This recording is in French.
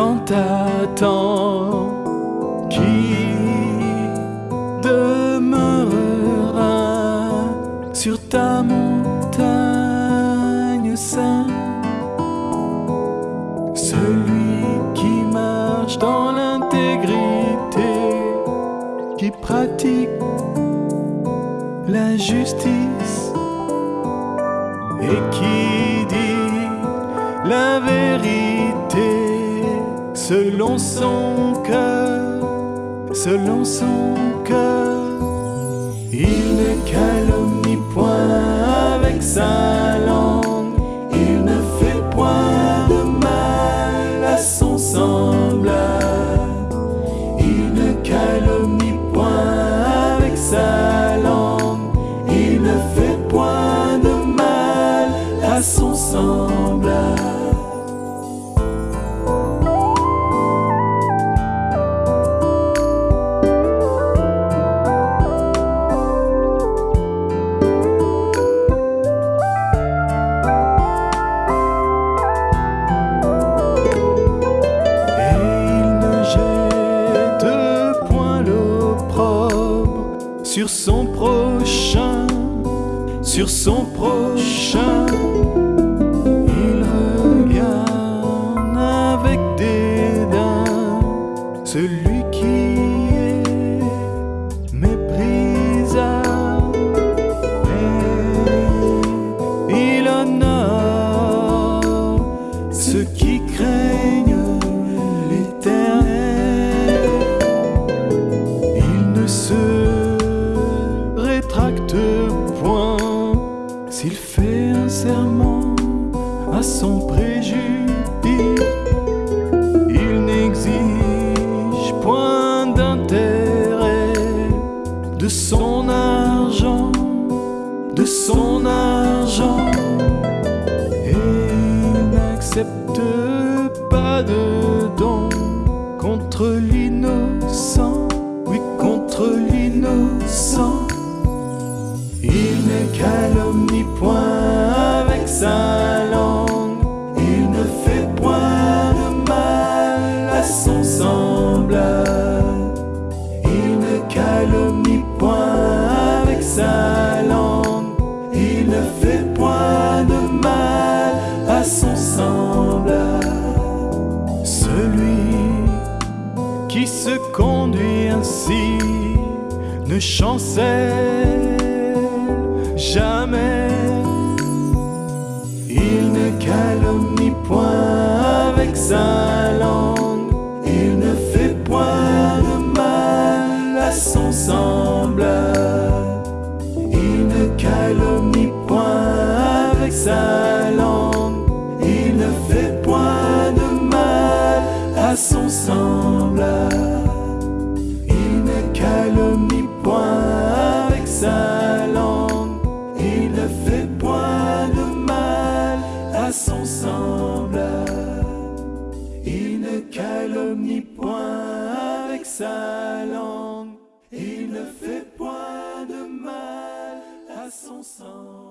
demeurera dans ta tente Qui demeurera sur ta montagne sainte Celui qui marche dans l'intégrité Qui pratique la justice et qui dit la vérité selon son cœur, selon son cœur. Il ne calomnie point avec sa langue, il ne fait point de mal à son semblable. Il ne calomnie point avec sa langue, il ne fait point de mal à son semblable. Sur son prochain, sur son prochain. Préjudice. Il n'exige point d'intérêt de son argent, de son argent. Et il n'accepte pas de don contre l'innocent, oui contre l'innocent. Il ne calomnie point avec sa il ne fait point de mal à son semblable. Celui qui se conduit ainsi ne chancelle jamais. Sa langue, il ne fait point de mal à son semblable. Il ne calomnie point avec sa langue, il ne fait point de mal à son semblable. Il ne calomnie point avec sa langue, il ne fait point de mal à son semblable.